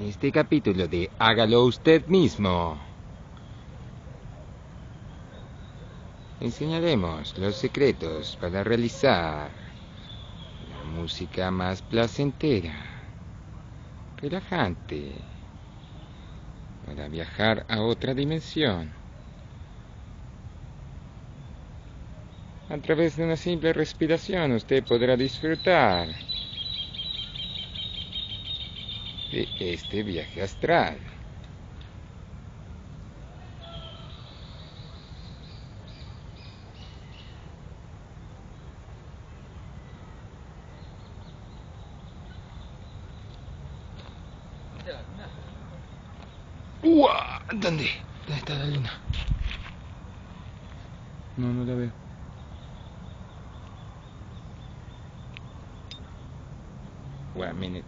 En este capítulo de Hágalo usted mismo. Enseñaremos los secretos para realizar la música más placentera, relajante, para viajar a otra dimensión. A través de una simple respiración usted podrá disfrutar de este viaje astral. ¡Uah! ¿Dónde? ¿Dónde está la luna? No, no la veo. One minute.